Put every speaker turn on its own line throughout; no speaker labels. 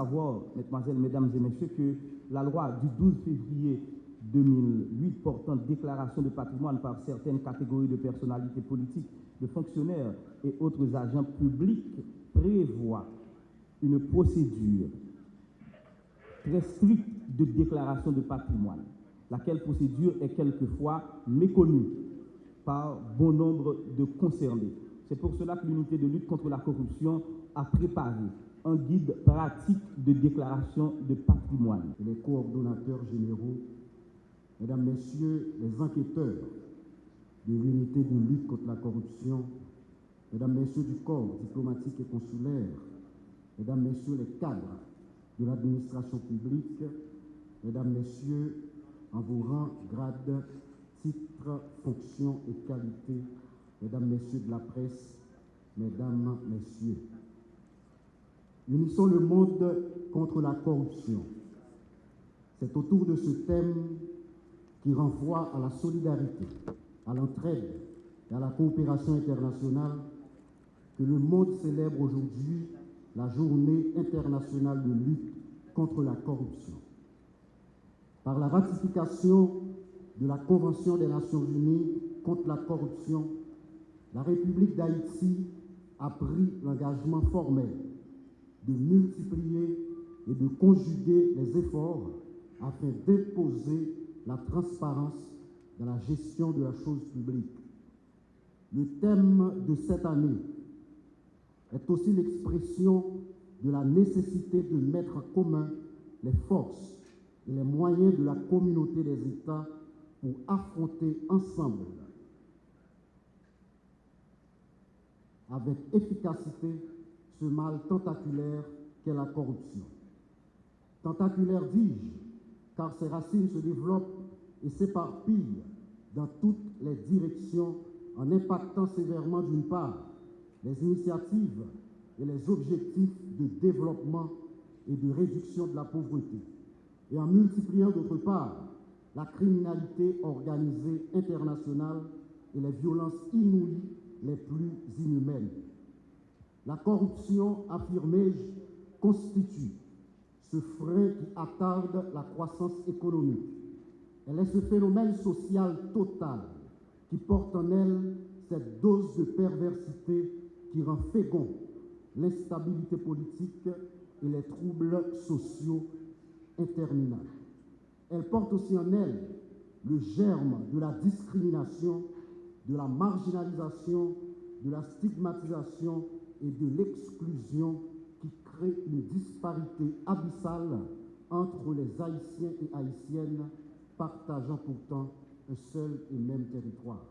savoir, mesdemoiselles, mesdames et messieurs, que la loi du 12 février 2008 portant déclaration de patrimoine par certaines catégories de personnalités politiques, de fonctionnaires et autres agents publics prévoit une procédure très stricte de déclaration de patrimoine, laquelle procédure est quelquefois méconnue par bon nombre de concernés. C'est pour cela que l'unité de lutte contre la corruption a préparé un guide pratique de déclaration de patrimoine.
Les coordonnateurs généraux, mesdames, messieurs les enquêteurs de l'unité de lutte contre la corruption, mesdames, messieurs du corps diplomatique et consulaire, mesdames, messieurs les cadres de l'administration publique, mesdames, messieurs, en vos rangs, grades, titres, fonctions et qualités, mesdames, messieurs de la presse, mesdames, messieurs. Unissons le monde contre la corruption. C'est autour de ce thème qui renvoie à la solidarité, à l'entraide et à la coopération internationale que le monde célèbre aujourd'hui la journée internationale de lutte contre la corruption. Par la ratification de la Convention des Nations Unies contre la corruption, la République d'Haïti a pris l'engagement formel de multiplier et de conjuguer les efforts afin d'imposer la transparence dans la gestion de la chose publique. Le thème de cette année est aussi l'expression de la nécessité de mettre en commun les forces et les moyens de la communauté des États pour affronter ensemble avec efficacité ce mal tentaculaire qu'est la corruption. Tentaculaire, dis-je, car ses racines se développent et s'éparpillent dans toutes les directions en impactant sévèrement d'une part les initiatives et les objectifs de développement et de réduction de la pauvreté, et en multipliant d'autre part la criminalité organisée internationale et les violences inouïes les plus inhumaines. La corruption, affirmé-je, constitue ce frein qui attarde la croissance économique. Elle est ce phénomène social total qui porte en elle cette dose de perversité qui rend fécond l'instabilité politique et les troubles sociaux interminables. Elle porte aussi en elle le germe de la discrimination, de la marginalisation, de la stigmatisation et de l'exclusion qui crée une disparité abyssale entre les Haïtiens et Haïtiennes partageant pourtant un seul et même territoire.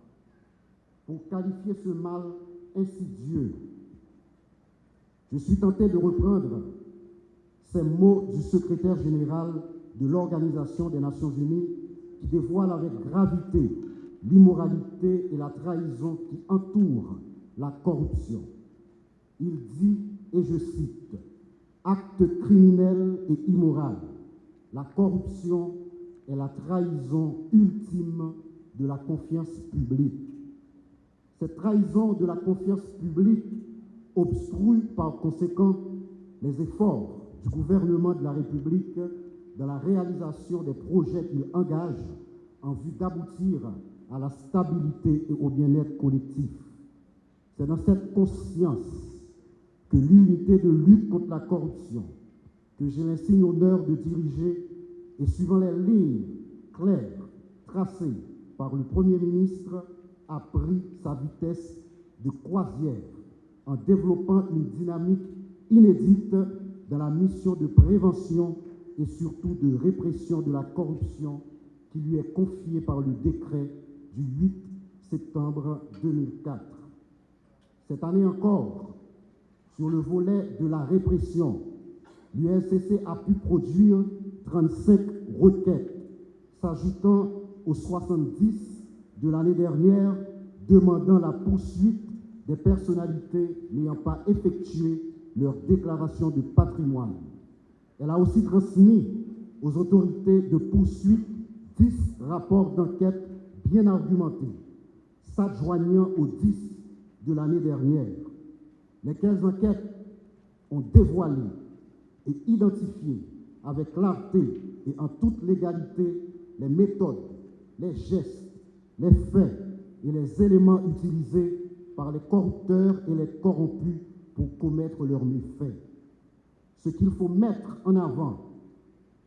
Pour qualifier ce mal insidieux, je suis tenté de reprendre ces mots du secrétaire général de l'Organisation des Nations Unies qui dévoile avec gravité l'immoralité et la trahison qui entourent la corruption. Il dit, et je cite, Acte criminel et immoral, la corruption est la trahison ultime de la confiance publique. Cette trahison de la confiance publique obstrue par conséquent les efforts du gouvernement de la République dans la réalisation des projets qu'il engage en vue d'aboutir à la stabilité et au bien-être collectif. C'est dans cette conscience que l'unité de lutte contre la corruption, que j'ai l'insigne honneur de diriger, et suivant les lignes claires tracées par le Premier ministre, a pris sa vitesse de croisière en développant une dynamique inédite dans la mission de prévention et surtout de répression de la corruption qui lui est confiée par le décret du 8 septembre 2004. Cette année encore, sur le volet de la répression, l'UNCC a pu produire 35 requêtes, s'ajoutant aux 70 de l'année dernière, demandant la poursuite des personnalités n'ayant pas effectué leur déclaration de patrimoine. Elle a aussi transmis aux autorités de poursuite 10 rapports d'enquête bien argumentés, s'adjoignant aux 10 de l'année dernière, lesquelles enquêtes ont dévoilé et identifier avec clarté et en toute légalité les méthodes, les gestes, les faits et les éléments utilisés par les corrupteurs et les corrompus pour commettre leurs méfaits. Ce qu'il faut mettre en avant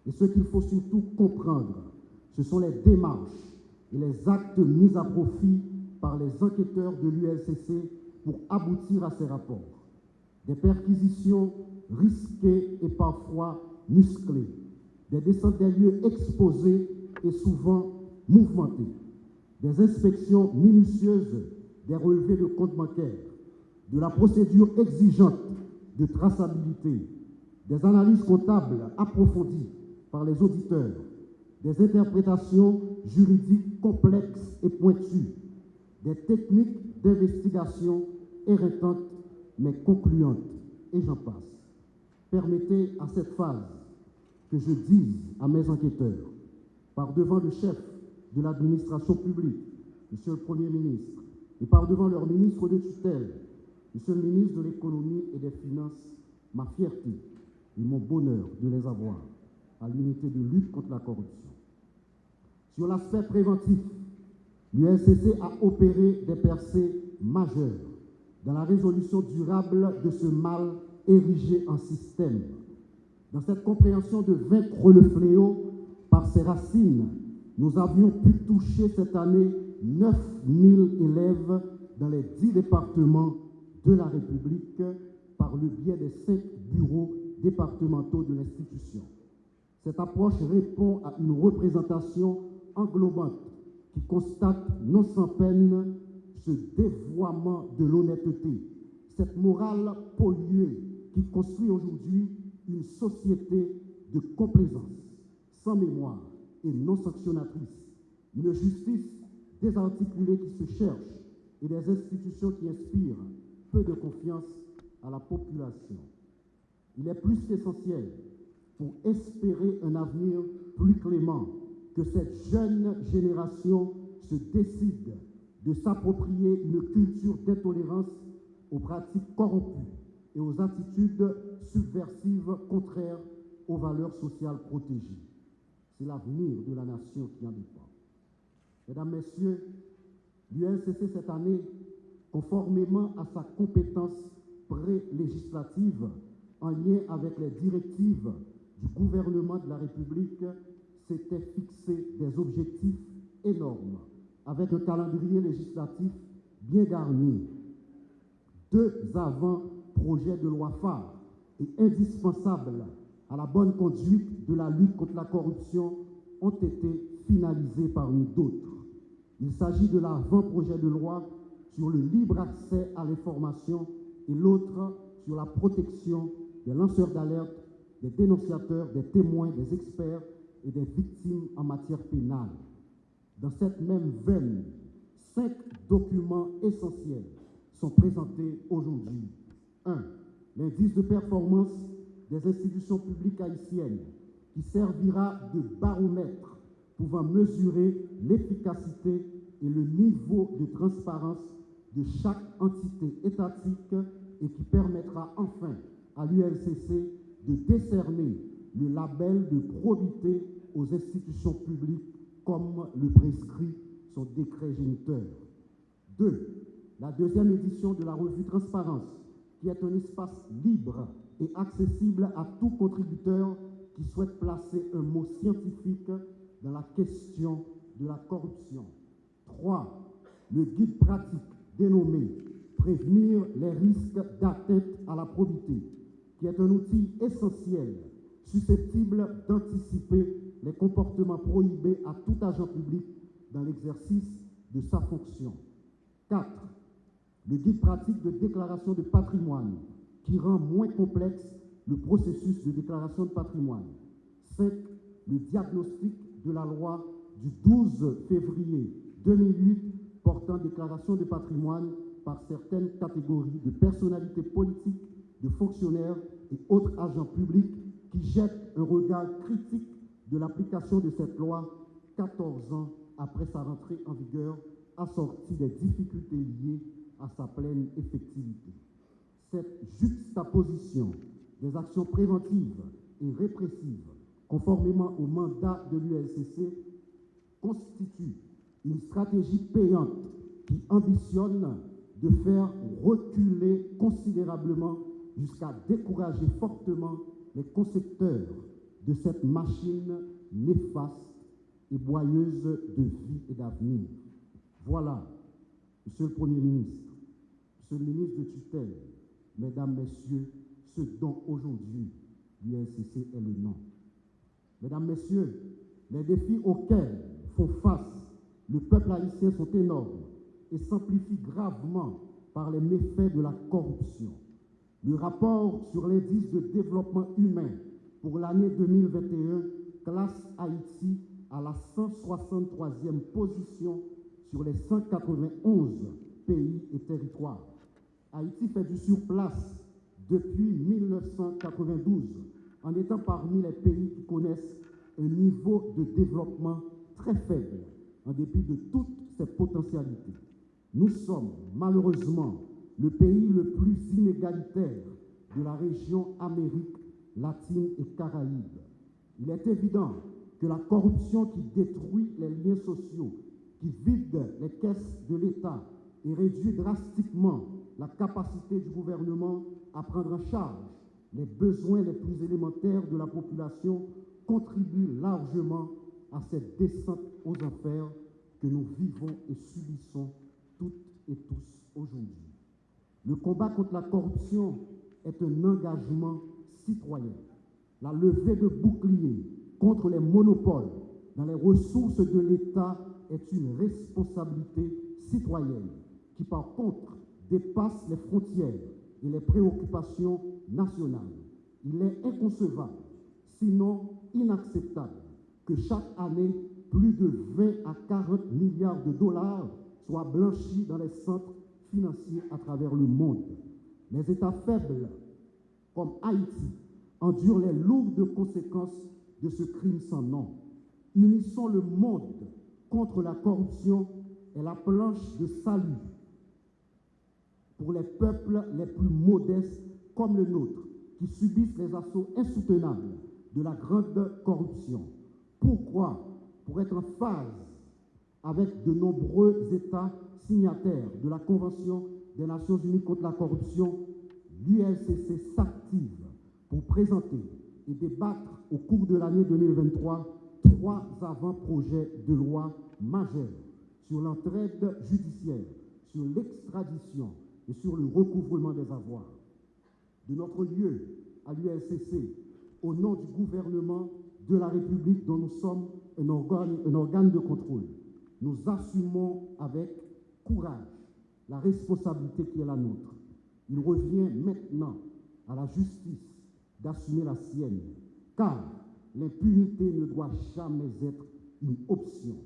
et ce qu'il faut surtout comprendre, ce sont les démarches et les actes mis à profit par les enquêteurs de l'ULCC pour aboutir à ces rapports. Des perquisitions risquées et parfois musclées, des descentes des lieux exposés et souvent mouvementés, des inspections minutieuses des relevés de comptes bancaires, de la procédure exigeante de traçabilité, des analyses comptables approfondies par les auditeurs, des interprétations juridiques complexes et pointues, des techniques d'investigation éreintantes mais concluantes, et j'en passe. Permettez à cette phase que je dise à mes enquêteurs, par devant le chef de l'administration publique, Monsieur le Premier ministre, et par devant leur ministre de tutelle, Monsieur le ministre de l'économie et des finances, ma fierté et mon bonheur de les avoir à l'unité de lutte contre la corruption. Sur l'aspect préventif, l'UNCC a opéré des percées majeures dans la résolution durable de ce mal érigé en système. Dans cette compréhension de vaincre le fléau par ses racines, nous avions pu toucher cette année 9000 élèves dans les 10 départements de la République par le biais des cinq bureaux départementaux de l'institution. Cette approche répond à une représentation englobante qui constate non sans peine ce dévoiement de l'honnêteté, cette morale polluée qui construit aujourd'hui une société de complaisance, sans mémoire et non sanctionnatrice, une justice désarticulée qui se cherche et des institutions qui inspirent peu de confiance à la population. Il est plus qu'essentiel pour espérer un avenir plus clément que cette jeune génération se décide de s'approprier une culture d'intolérance aux pratiques corrompues et aux attitudes subversives contraires aux valeurs sociales protégées. C'est l'avenir de la nation qui en dépend. Mesdames, Messieurs, l'UNCC cette année, conformément à sa compétence pré-législative en lien avec les directives du gouvernement de la République, s'était fixé des objectifs énormes avec un calendrier législatif bien garni. Deux avant-projets de loi phares et indispensables à la bonne conduite de la lutte contre la corruption ont été finalisés parmi d'autres. Il s'agit de l'avant-projet de loi sur le libre accès à l'information et l'autre sur la protection des lanceurs d'alerte, des dénonciateurs, des témoins, des experts et des victimes en matière pénale. Dans cette même veine, cinq documents essentiels sont présentés aujourd'hui. 1. L'indice de performance des institutions publiques haïtiennes qui servira de baromètre pouvant mesurer l'efficacité et le niveau de transparence de chaque entité étatique et qui permettra enfin à l'ULCC de décerner le label de probité aux institutions publiques comme le prescrit son décret géniteur. 2. La deuxième édition de la revue Transparence, qui est un espace libre et accessible à tout contributeur qui souhaite placer un mot scientifique dans la question de la corruption. 3. Le guide pratique dénommé Prévenir les risques d'atteinte à la probité, qui est un outil essentiel susceptible d'anticiper les comportements prohibés à tout agent public dans l'exercice de sa fonction. 4. Le guide pratique de déclaration de patrimoine qui rend moins complexe le processus de déclaration de patrimoine. 5. Le diagnostic de la loi du 12 février 2008 portant déclaration de patrimoine par certaines catégories de personnalités politiques, de fonctionnaires et autres agents publics qui jettent un regard critique de l'application de cette loi 14 ans après sa rentrée en vigueur, assortie des difficultés liées à sa pleine effectivité. Cette juxtaposition des actions préventives et répressive, conformément au mandat de l'ULCC, constitue une stratégie payante qui ambitionne de faire reculer considérablement jusqu'à décourager fortement les concepteurs de cette machine néfaste et boyeuse de vie et d'avenir. Voilà, Monsieur le Premier ministre, Monsieur le ministre de tutelle, Mesdames, Messieurs, ce dont aujourd'hui l'UNCC est le nom. Mesdames, Messieurs, les défis auxquels font face le peuple haïtien sont énormes et s'amplifient gravement par les méfaits de la corruption. Le rapport sur l'indice de développement humain pour l'année 2021 classe Haïti à la 163e position sur les 191 pays et territoires. Haïti fait du surplace depuis 1992 en étant parmi les pays qui connaissent un niveau de développement très faible en dépit de toutes ses potentialités. Nous sommes malheureusement le pays le plus inégalitaire de la région Amérique latine et Caraïbe. Il est évident que la corruption qui détruit les liens sociaux, qui vide les caisses de l'État et réduit drastiquement la capacité du gouvernement à prendre en charge les besoins les plus élémentaires de la population contribue largement à cette descente aux enfers que nous vivons et subissons toutes et tous aujourd'hui. Le combat contre la corruption est un engagement citoyen. La levée de boucliers contre les monopoles dans les ressources de l'État est une responsabilité citoyenne qui, par contre, dépasse les frontières et les préoccupations nationales. Il est inconcevable, sinon inacceptable, que chaque année, plus de 20 à 40 milliards de dollars soient blanchis dans les centres financiers à travers le monde. Les États faibles, comme Haïti, endurent les lourdes conséquences de ce crime sans nom. Unissons le monde contre la corruption et la planche de salut pour les peuples les plus modestes comme le nôtre, qui subissent les assauts insoutenables de la grande corruption. Pourquoi? Pour être en phase avec de nombreux États signataires de la Convention des Nations Unies contre la corruption, l'ULCC s'active pour présenter et débattre au cours de l'année 2023 trois avant-projets de loi majeurs sur l'entraide judiciaire, sur l'extradition et sur le recouvrement des avoirs. De notre lieu à l'ULCC, au nom du gouvernement de la République dont nous sommes un organe, un organe de contrôle, nous assumons avec courage la responsabilité qui est la nôtre. Il revient maintenant à la justice d'assumer la sienne, car l'impunité ne doit jamais être une option.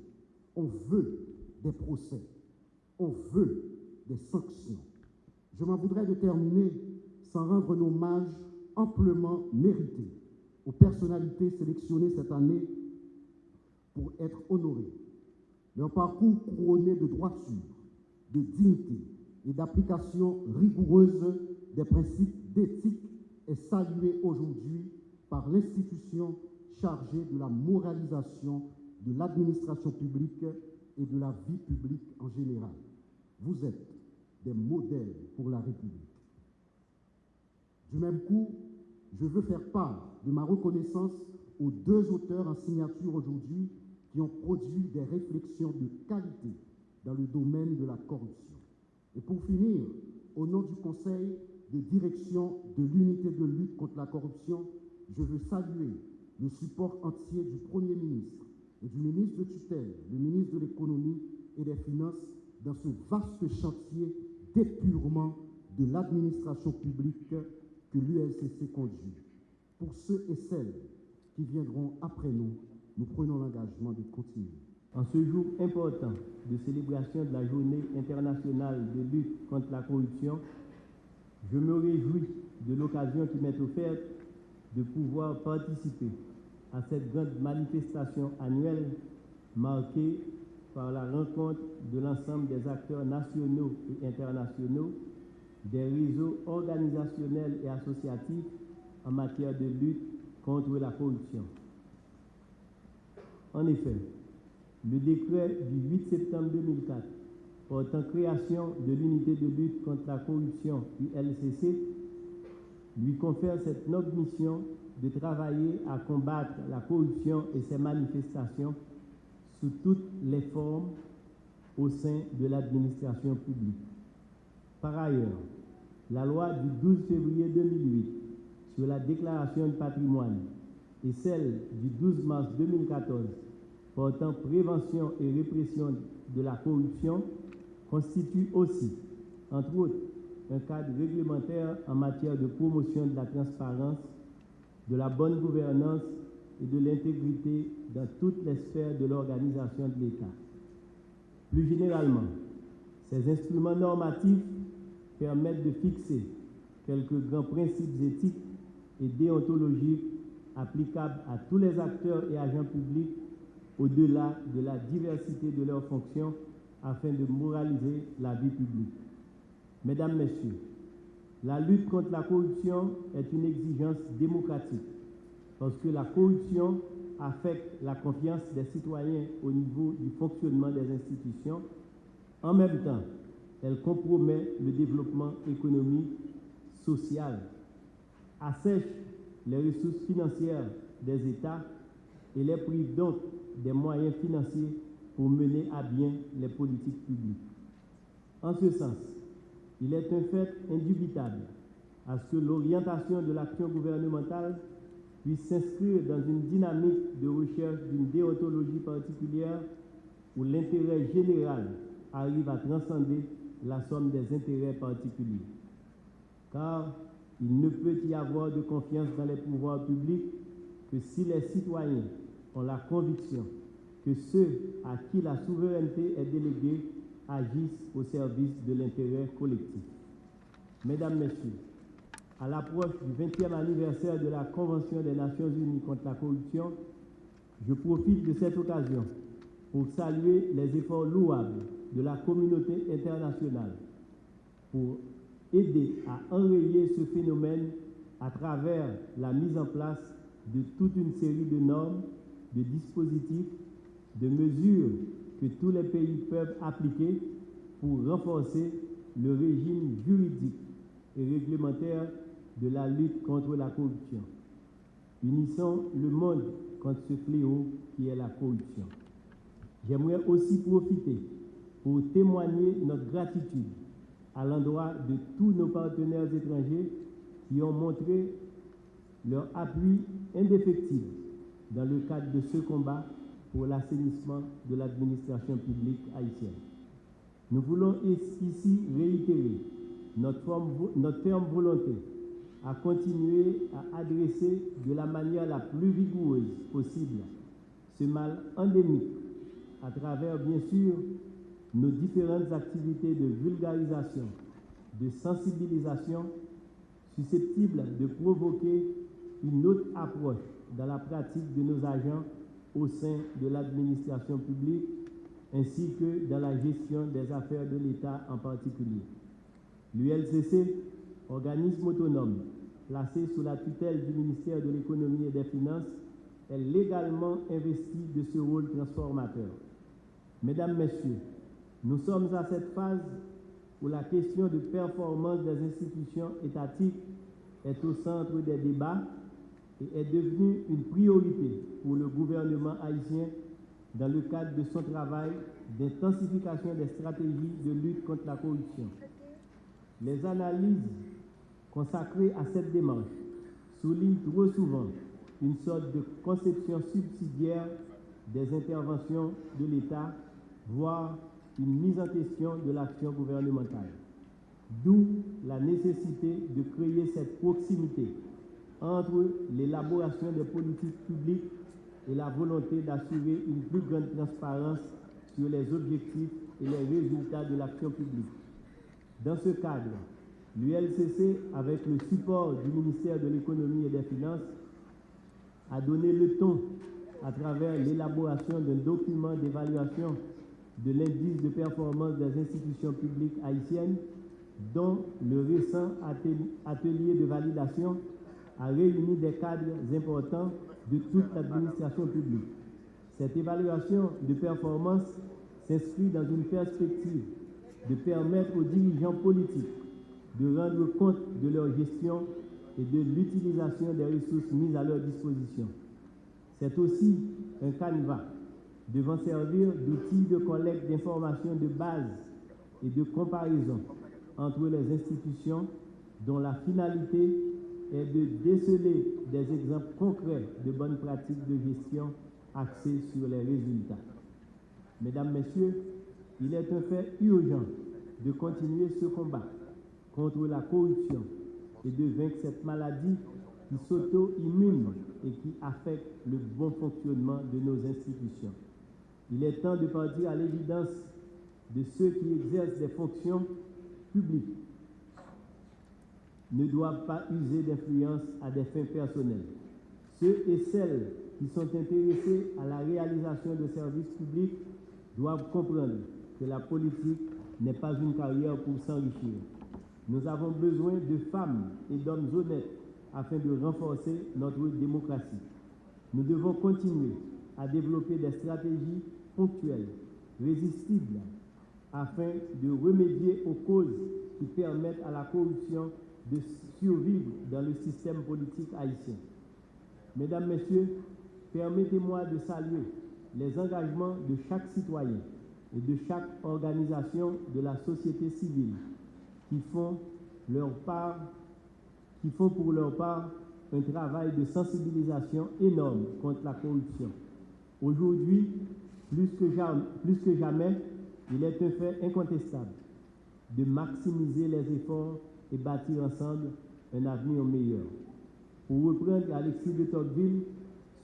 On veut des procès, on veut des sanctions. Je m'en voudrais de terminer sans rendre un hommage amplement mérité aux personnalités sélectionnées cette année pour être honorées. Leur parcours couronné de droiture, de dignité et d'application rigoureuse des principes d'éthique est salué aujourd'hui par l'institution chargée de la moralisation de l'administration publique et de la vie publique en général. Vous êtes des modèles pour la République. Du même coup, je veux faire part de ma reconnaissance aux deux auteurs en signature aujourd'hui qui ont produit des réflexions de qualité dans le domaine de la corruption. Et pour finir, au nom du Conseil de direction de l'unité de lutte contre la corruption, je veux saluer le support entier du Premier ministre et du ministre de tutelle, le ministre de l'économie et des finances dans ce vaste chantier d'épurement de l'administration publique que l'ULCC conduit. Pour ceux et celles qui viendront après nous, nous prenons l'engagement de continuer.
En ce jour important de célébration de la journée internationale de lutte contre la corruption, je me réjouis de l'occasion qui m'est offerte de pouvoir participer à cette grande manifestation annuelle marquée par la rencontre de l'ensemble des acteurs nationaux et internationaux, des réseaux organisationnels et associatifs en matière de lutte
contre la corruption. En effet, le décret du 8 septembre 2004 portant création de l'unité de lutte contre la corruption ULCC lui confère cette noble mission de travailler à combattre la corruption et ses manifestations sous toutes les formes au sein de l'administration publique. Par ailleurs, la loi du 12 février 2008 sur la déclaration de patrimoine et celle du 12 mars 2014 portant prévention et répression de la corruption constituent aussi, entre autres, un cadre réglementaire en matière de promotion de la transparence, de la bonne gouvernance et de l'intégrité dans toutes les sphères de l'organisation de l'État. Plus généralement, ces instruments normatifs permettent de fixer quelques grands principes éthiques et déontologiques applicables à tous les acteurs et agents publics au-delà de la diversité de leurs fonctions afin de moraliser la vie publique. Mesdames, Messieurs, la lutte contre la corruption est une exigence démocratique parce que la corruption affecte la confiance des citoyens au niveau du fonctionnement des institutions. En même temps, elle compromet le développement économique, social, assèche les ressources financières des États et les prive donc des moyens financiers pour mener à bien les politiques publiques. En ce sens, il est un fait indubitable à ce que l'orientation de l'action gouvernementale puisse s'inscrire dans une dynamique de recherche d'une déontologie particulière où l'intérêt général arrive à transcender la somme des intérêts particuliers. Car il ne peut y avoir de confiance dans les pouvoirs publics que si les citoyens ont la conviction que ceux à qui la souveraineté est déléguée agissent au service de l'intérêt collectif. Mesdames, Messieurs, à l'approche du 20e anniversaire de la Convention des Nations Unies contre la corruption, je profite de cette occasion pour saluer les efforts louables de la communauté internationale pour aider à enrayer ce phénomène à travers la mise en place de toute une série de normes, de dispositifs, de mesures que tous les pays peuvent appliquer pour renforcer le régime juridique et réglementaire de la lutte contre la corruption. Unissons le monde contre ce fléau qui est la corruption. J'aimerais aussi profiter pour témoigner notre gratitude à l'endroit de tous nos partenaires étrangers qui ont montré leur appui indéfectible dans le cadre de ce combat pour l'assainissement de l'administration publique haïtienne. Nous voulons ici réitérer notre, forme, notre ferme volonté à continuer à adresser de la manière la plus rigoureuse possible ce mal endémique à travers, bien sûr, nos différentes activités de vulgarisation, de sensibilisation susceptibles de provoquer une autre approche dans la pratique de nos agents au sein de l'administration publique ainsi que dans la gestion des affaires de l'État en particulier. L'ULCC, organisme autonome placé sous la tutelle du ministère de l'Économie et des Finances, est légalement investi de ce rôle transformateur. Mesdames, Messieurs, nous sommes à cette phase où la question de performance des institutions étatiques est au centre des débats et est devenue une priorité pour le gouvernement haïtien dans le cadre de son travail d'intensification des stratégies de lutte contre la corruption. Les analyses consacrées à cette démarche soulignent trop souvent une sorte de conception subsidiaire des interventions de l'État, voire une mise en question de l'action gouvernementale. D'où la nécessité de créer cette proximité entre l'élaboration des politiques publiques et la volonté d'assurer une plus grande transparence sur les objectifs et les résultats de l'action publique. Dans ce cadre, l'ULCC, avec le support du ministère de l'Économie et des Finances, a donné le ton à travers l'élaboration d'un document d'évaluation de l'indice de performance des institutions publiques haïtiennes, dont le récent atelier de validation a réuni des cadres importants de toute l'administration publique. Cette évaluation de performance s'inscrit dans une perspective de permettre aux dirigeants politiques de rendre compte de leur gestion et de l'utilisation des ressources mises à leur disposition. C'est aussi un canevas devant servir d'outil de collecte d'informations de base et de comparaison entre les institutions dont la finalité est de déceler des exemples concrets de bonnes pratiques de gestion axées sur les résultats. Mesdames, Messieurs, il est un fait urgent de continuer ce combat contre la corruption et de vaincre cette maladie qui s'auto-immune et qui affecte le bon fonctionnement de nos institutions. Il est temps de partir à l'évidence de ceux qui exercent des fonctions publiques ne doivent pas user d'influence à des fins personnelles. Ceux et celles qui sont intéressés à la réalisation de services publics doivent comprendre que la politique n'est pas une carrière pour s'enrichir. Nous avons besoin de femmes et d'hommes honnêtes afin de renforcer notre démocratie. Nous devons continuer à développer des stratégies ponctuelles, résistibles, afin de remédier aux causes qui permettent à la corruption de survivre dans le système politique haïtien. Mesdames, Messieurs, permettez-moi de saluer les engagements de chaque citoyen et de chaque organisation de la société civile qui font leur part, qui font pour leur part un travail de sensibilisation énorme contre la corruption. Aujourd'hui, plus que jamais, plus que jamais, il est un fait incontestable de maximiser les efforts et bâtir ensemble un avenir meilleur. Pour reprendre Alexis de Tocqueville,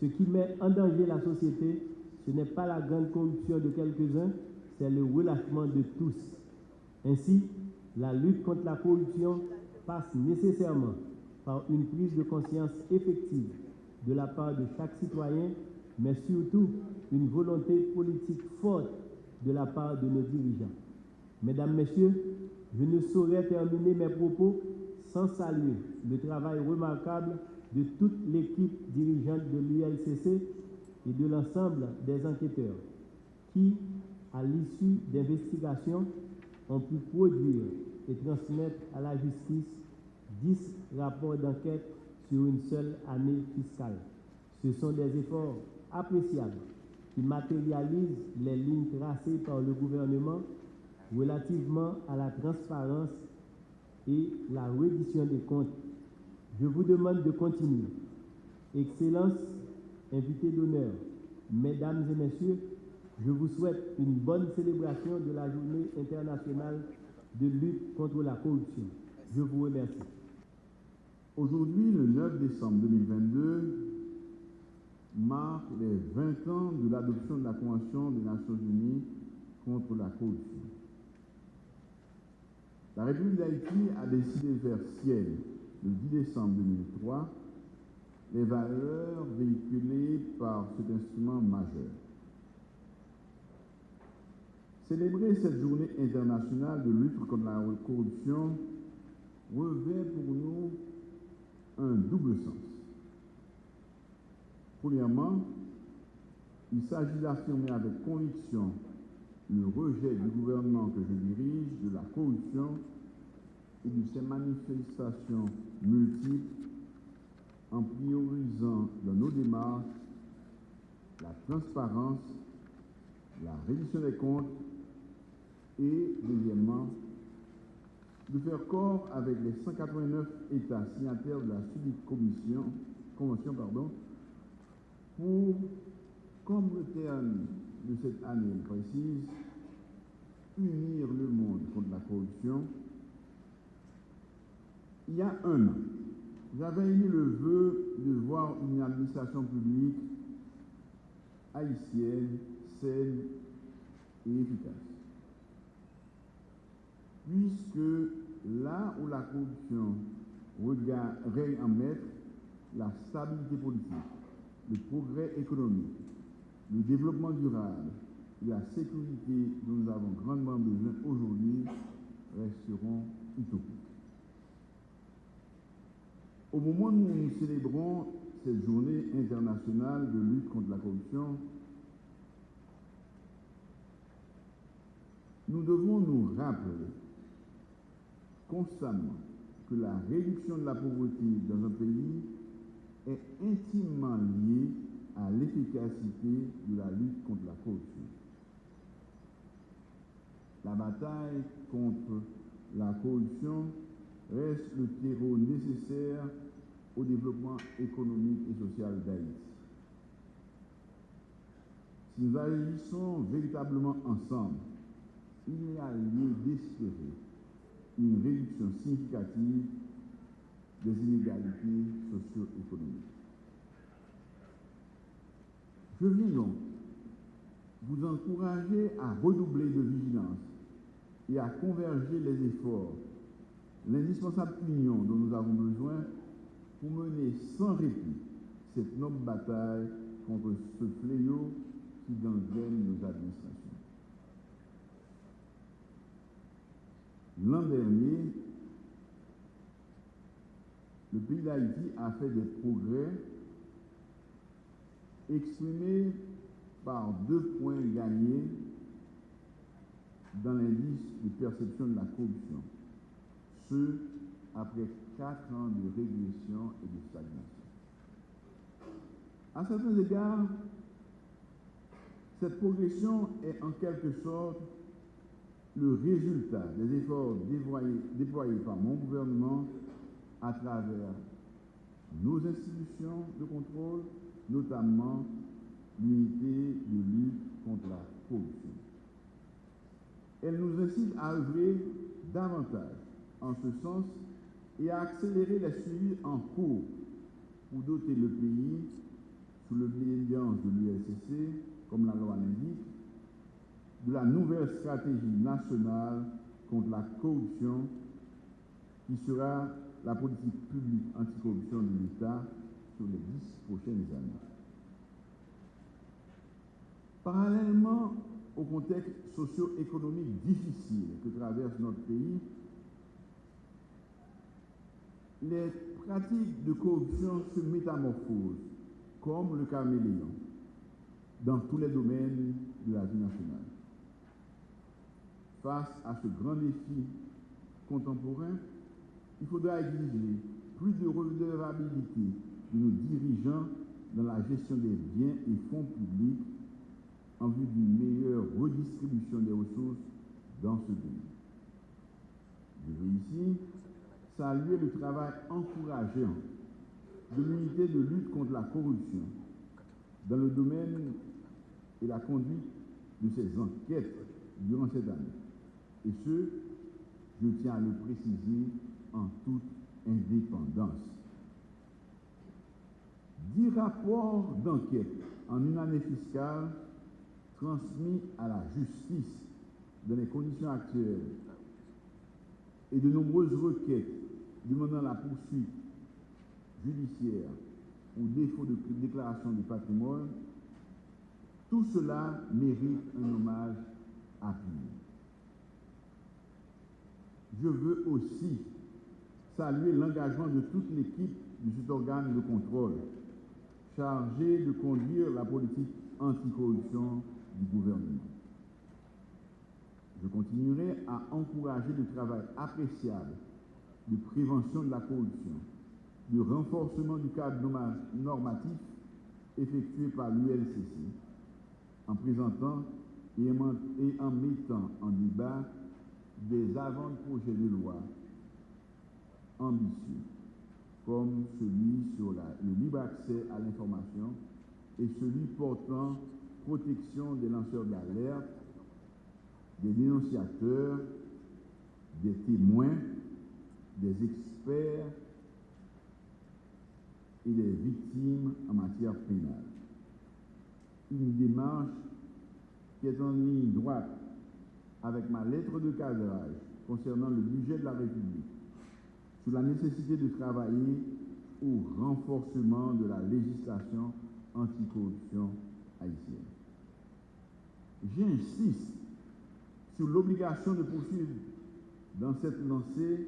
ce qui met en danger la société, ce n'est pas la grande corruption de quelques-uns, c'est le relâchement de tous. Ainsi, la lutte contre la corruption passe nécessairement par une prise de conscience effective de la part de chaque citoyen, mais surtout une volonté politique forte de la part de nos dirigeants. Mesdames, Messieurs, je ne saurais terminer mes propos sans saluer le travail remarquable de toute l'équipe dirigeante de l'ULCC et de l'ensemble des enquêteurs qui, à l'issue d'investigations, ont pu produire et transmettre à la justice 10 rapports d'enquête sur une seule année fiscale. Ce sont des efforts appréciables qui matérialisent les lignes tracées par le gouvernement relativement à la transparence et la reddition des comptes. Je vous demande de continuer. Excellence, invité d'honneur, mesdames et messieurs, je vous souhaite une bonne célébration de la journée internationale de lutte contre la corruption. Je vous remercie.
Aujourd'hui, le 9 décembre 2022, marque les 20 ans de l'adoption de la Convention des Nations Unies contre la corruption. La République d'Haïti a décidé de faire ciel le 10 décembre 2003 les valeurs véhiculées par cet instrument majeur. Célébrer cette journée internationale de lutte contre la corruption revêt pour nous un double sens. Premièrement, il s'agit d'affirmer avec conviction le rejet du gouvernement que je dirige de la corruption et de ses manifestations multiples en priorisant dans nos démarches la transparence, la reddition des comptes et, deuxièmement, de faire corps avec les 189 États signataires de la suite commission, convention pardon, pour, comme le terme de cette année précise, unir le monde contre la corruption. Il y a un an, j'avais émis le vœu de voir une administration publique haïtienne, saine et efficace. Puisque là où la corruption règne en maître, la stabilité politique, le progrès économique, le développement durable et la sécurité dont nous avons grandement besoin aujourd'hui resteront utopiques. Au moment où nous célébrons cette journée internationale de lutte contre la corruption, nous devons nous rappeler constamment que la réduction de la pauvreté dans un pays est intimement liée à l'efficacité de la lutte contre la corruption. La bataille contre la corruption reste le terreau nécessaire au développement économique et social d'Haïti. Si nous agissons véritablement ensemble, il y a lieu d'espérer une réduction significative des inégalités socio-économiques. Je viens donc vous encourager à redoubler de vigilance et à converger les efforts, l'indispensable union dont nous avons besoin pour mener sans répit cette noble bataille contre ce fléau qui gangrène nos administrations. L'an dernier, le pays d'Haïti a fait des progrès exprimés par deux points gagnés dans l'indice de perception de la corruption, ce après quatre ans de régression et de stagnation. À certains égards, cette progression est en quelque sorte le résultat des efforts déployés, déployés par mon gouvernement à travers nos institutions de contrôle, notamment l'unité de lutte contre la corruption. Elle nous incite à œuvrer davantage en ce sens et à accélérer la suivi en cours pour doter le pays, sous l'obédience de l'USCC, comme la loi l'indique, de la nouvelle stratégie nationale contre la corruption qui sera la politique publique anticorruption de l'État sur les dix prochaines années. Parallèlement au contexte socio-économique difficile que traverse notre pays, les pratiques de corruption se métamorphosent comme le caméléon dans tous les domaines de la vie nationale. Face à ce grand défi contemporain, il faudra exiger plus de redevabilité nos dirigeants dans la gestion des biens et fonds publics en vue d'une meilleure redistribution des ressources dans ce pays. Je veux ici saluer le travail encourageant de l'unité de lutte contre la corruption dans le domaine et la conduite de ces enquêtes durant cette année. Et ce, je tiens à le préciser en toute indépendance. Dix rapports d'enquête en une année fiscale transmis à la justice dans les conditions actuelles et de nombreuses requêtes demandant la poursuite judiciaire ou défaut de déclaration de patrimoine, tout cela mérite un hommage appuyé. Je veux aussi saluer l'engagement de toute l'équipe de cet organe de contrôle chargé de conduire la politique anticorruption du gouvernement. Je continuerai à encourager le travail appréciable de prévention de la corruption, de renforcement du cadre normatif effectué par l'ULCC, en présentant et en mettant en débat des avant-projets de loi ambitieux, comme celui sur le libre accès à l'information et celui portant protection des lanceurs d'alerte, des dénonciateurs, des témoins, des experts et des victimes en matière pénale. Une démarche qui est en ligne droite avec ma lettre de cadrage concernant le budget de la République sur la nécessité de travailler au renforcement de la législation anticorruption haïtienne. J'insiste sur l'obligation de poursuivre dans cette lancée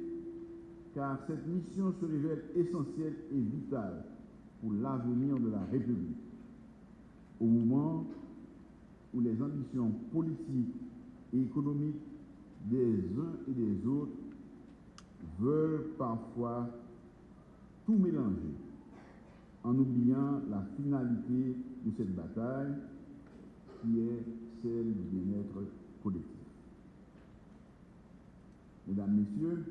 car cette mission se révèle essentielle et vitale pour l'avenir de la République. Au moment où les ambitions politiques et économiques des uns et des autres veulent parfois tout mélanger en oubliant la finalité de cette bataille qui est celle du bien-être collectif. Mesdames, Messieurs,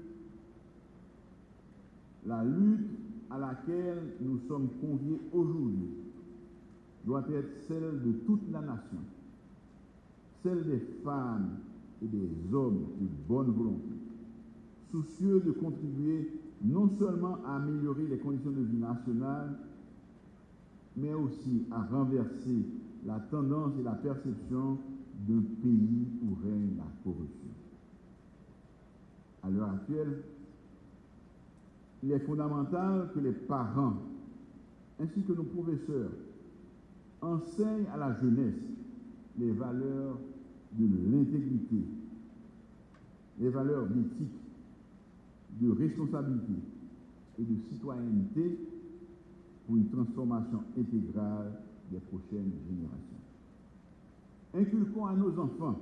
la lutte à laquelle nous sommes conviés aujourd'hui doit être celle de toute la nation, celle des femmes et des hommes de bonne volonté, soucieux de contribuer non seulement à améliorer les conditions de vie nationale, mais aussi à renverser la tendance et la perception d'un pays où règne la corruption. À l'heure actuelle, il est fondamental que les parents ainsi que nos professeurs enseignent à la jeunesse les valeurs de l'intégrité, les valeurs d'éthique, de responsabilité et de citoyenneté pour une transformation intégrale des prochaines générations. Inculquons à nos enfants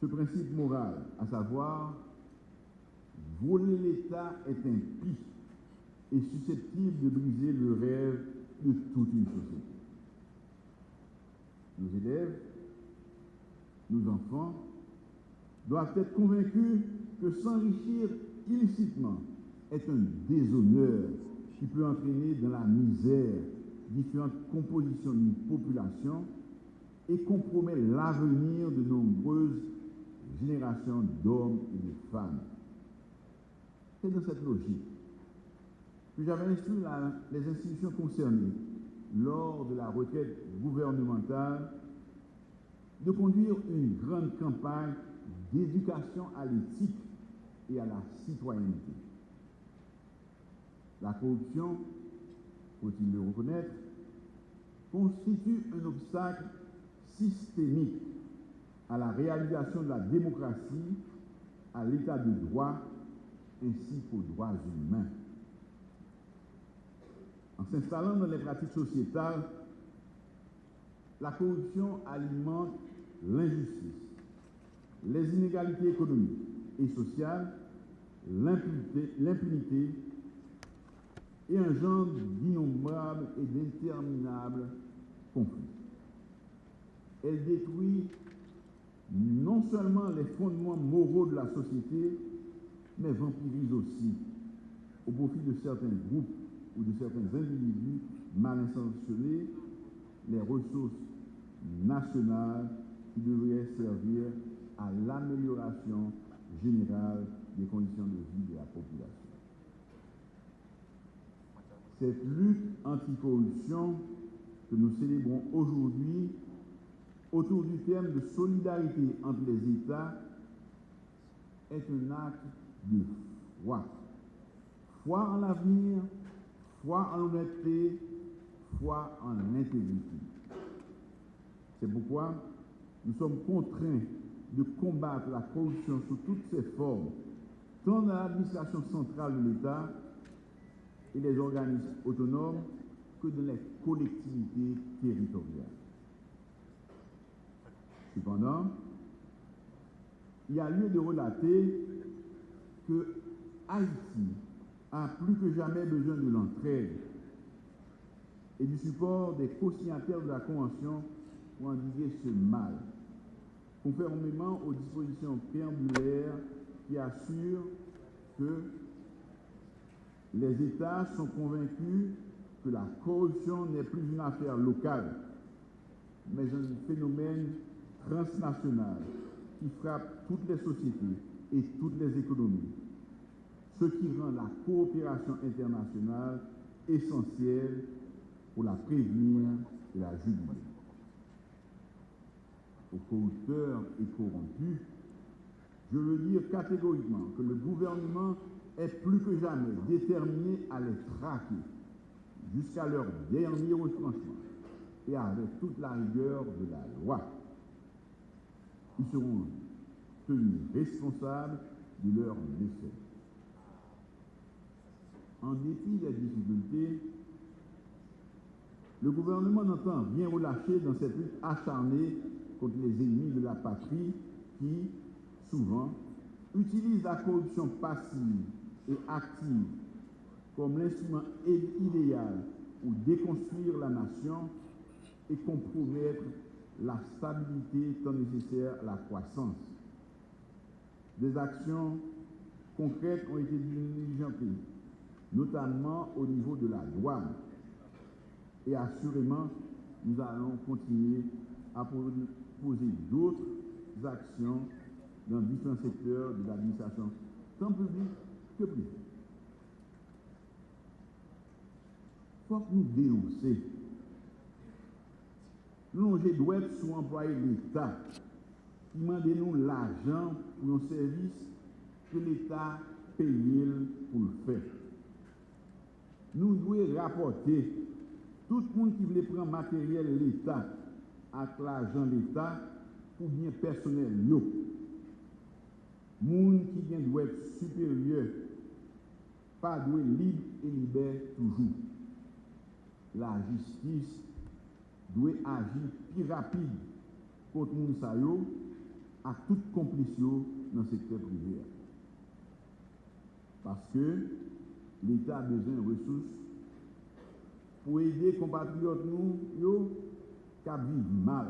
ce principe moral, à savoir voler l'État est impie et susceptible de briser le rêve de toute une société. Nos élèves, nos enfants doivent être convaincus que s'enrichir illicitement est un déshonneur qui peut entraîner dans la misère différentes compositions d'une population et compromet l'avenir de nombreuses générations d'hommes et de femmes. C'est dans cette logique que j'avais instruit les institutions concernées lors de la requête gouvernementale de conduire une grande campagne d'éducation à l'éthique et à la citoyenneté. La corruption, faut-il le reconnaître, constitue un obstacle systémique à la réalisation de la démocratie, à l'état de droit ainsi qu'aux droits humains. En s'installant dans les pratiques sociétales, la corruption alimente l'injustice, les inégalités économiques et sociales, l'impunité et un genre d'innombrables et d'interminables conflits. Elle détruit non seulement les fondements moraux de la société, mais vampirise aussi, au profit de certains groupes ou de certains individus mal intentionnés, les ressources nationales qui devraient servir à l'amélioration générale des conditions de vie de la population. Cette lutte anticorruption que nous célébrons aujourd'hui autour du thème de solidarité entre les États est un acte de foi. Foi en l'avenir, foi en l'honnêteté, foi en l'intégrité. C'est pourquoi nous sommes contraints de combattre la corruption sous toutes ses formes, tant dans l'administration centrale de l'État et les organismes autonomes que dans les collectivités territoriales. Cependant, il y a lieu de relater que Haïti a plus que jamais besoin de l'entraide et du support des co-signataires de la Convention pour endiguer ce mal, conformément aux dispositions préambulaires qui assurent que les États sont convaincus que la corruption n'est plus une affaire locale, mais un phénomène transnational qui frappe toutes les sociétés et toutes les économies, ce qui rend la coopération internationale essentielle pour la prévenir et la juguler. Aux corrupteurs et corrompus, je veux dire catégoriquement que le gouvernement est plus que jamais déterminé à les traquer jusqu'à leur dernier retranchement et avec toute la rigueur de la loi. Ils seront tenus responsables de leur décès. En dépit des difficultés, le gouvernement n'entend rien relâcher dans cette lutte acharnée contre les ennemis de la patrie qui, souvent, utilisent la corruption passive et active comme l'instrument idéal pour déconstruire la nation et compromettre la stabilité tant nécessaire à la croissance. Des actions concrètes ont été diligentées, notamment au niveau de la douane. Et assurément, nous allons continuer à poser d'autres actions dans différents secteurs de l'administration, tant publique que privée. Il faut que nous dénoncer. Nous, j'ai doit être sous employé l'État qui demande l'argent pour nos services que l'État paye pour le faire. Nous devons rapporter tout le monde qui veut prendre matériel l'État avec l'argent de l'État pour bien personnel. Yo. Moun qui doit être supérieur, pas doit libre et libère toujours. La justice doit agir plus rapide contre sa yo à toute complice dans le secteur privé. Parce que l'État a besoin de ressources pour aider les compatriotes qui vivent mal,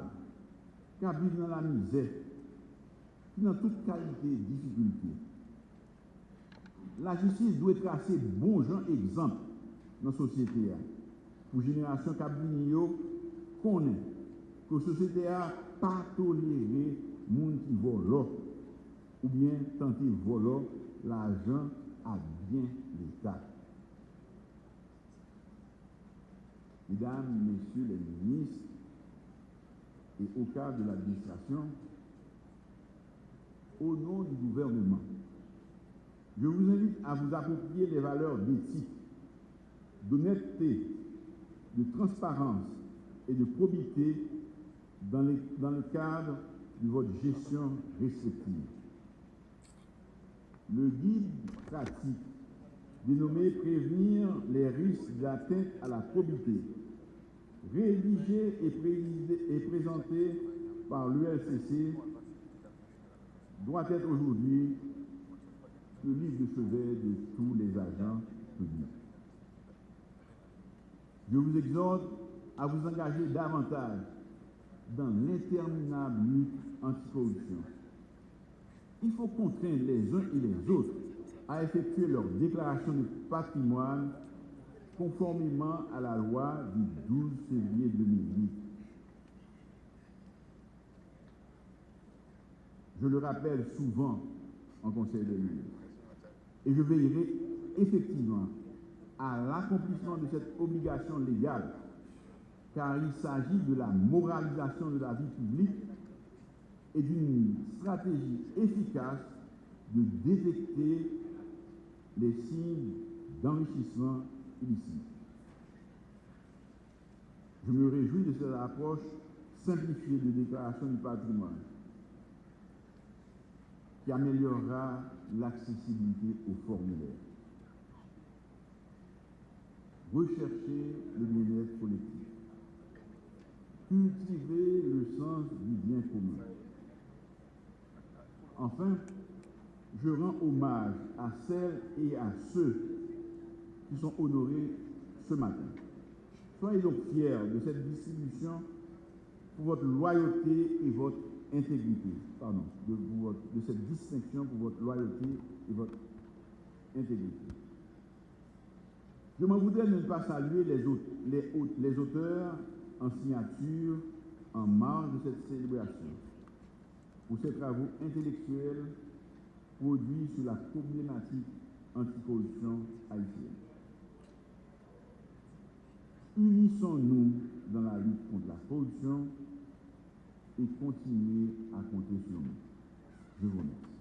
qui vivent dans la misère, qui dans toute qualité de difficulté. La justice doit tracer bon gens exemple dans la société pour la génération qui connaît que la société n'a pas toléré les gens qui volent ou bien tenter voler l'argent à bien l'État. Mesdames, Messieurs les ministres, et au cadre de l'administration, au nom du gouvernement, je vous invite à vous approprier les valeurs d'éthique, d'honnêteté, de transparence et de probité dans, dans le cadre de votre gestion respective. Le guide pratique dénommé Prévenir les risques d'atteinte à la probité, rédigé et, présenté par l'ULCC, doit être aujourd'hui le livre de chevet de tous les agents publics. Je vous exhorte à vous engager davantage dans l'interminable lutte anticorruption. Il faut contraindre les uns et les autres à effectuer leur déclaration de patrimoine conformément à la loi du 12 février 2008. Je le rappelle souvent en Conseil de ministres. Et je veillerai effectivement à l'accomplissement de cette obligation légale, car il s'agit de la moralisation de la vie publique et d'une stratégie efficace de détecter les signes d'enrichissement illicite. Je me réjouis de cette approche simplifiée de déclaration du patrimoine qui améliorera l'accessibilité aux formulaires. Rechercher le bien-être collectif. Cultiver le sens du bien commun. Enfin, je rends hommage à celles et à ceux qui sont honorés ce matin. Soyez donc fiers de cette distribution pour votre loyauté et votre intégrité. Pardon, de, cette distinction pour votre loyauté et votre intégrité. Je m'en voudrais ne pas saluer les auteurs en signature en marge de cette célébration pour ces travaux intellectuels produits sur la problématique anticorruption haïtienne. Unissons-nous dans la lutte contre la corruption et continuez à compter sur nous? Je vous remercie.